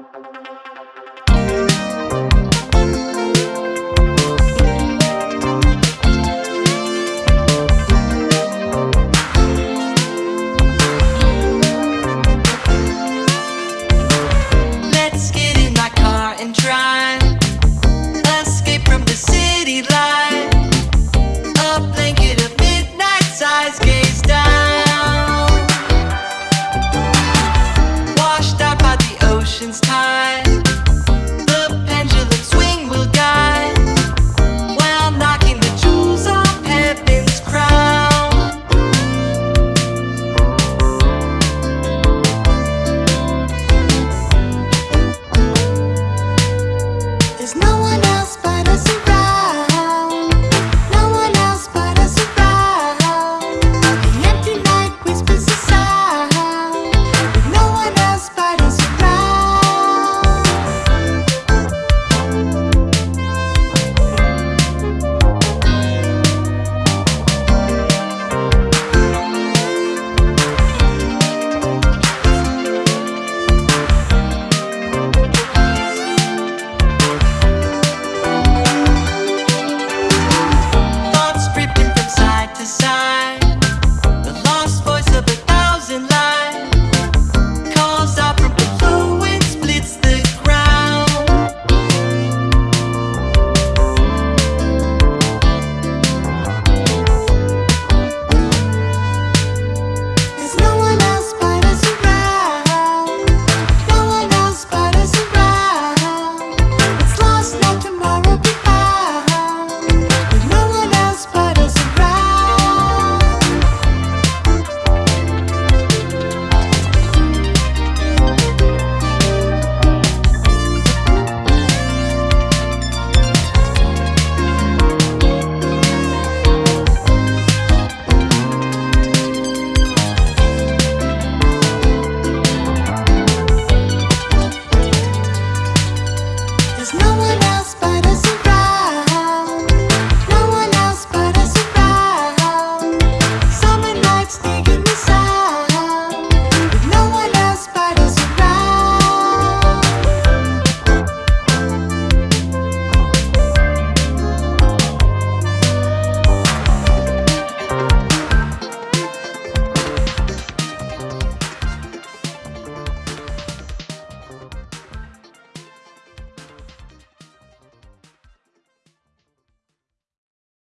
Thank It's time.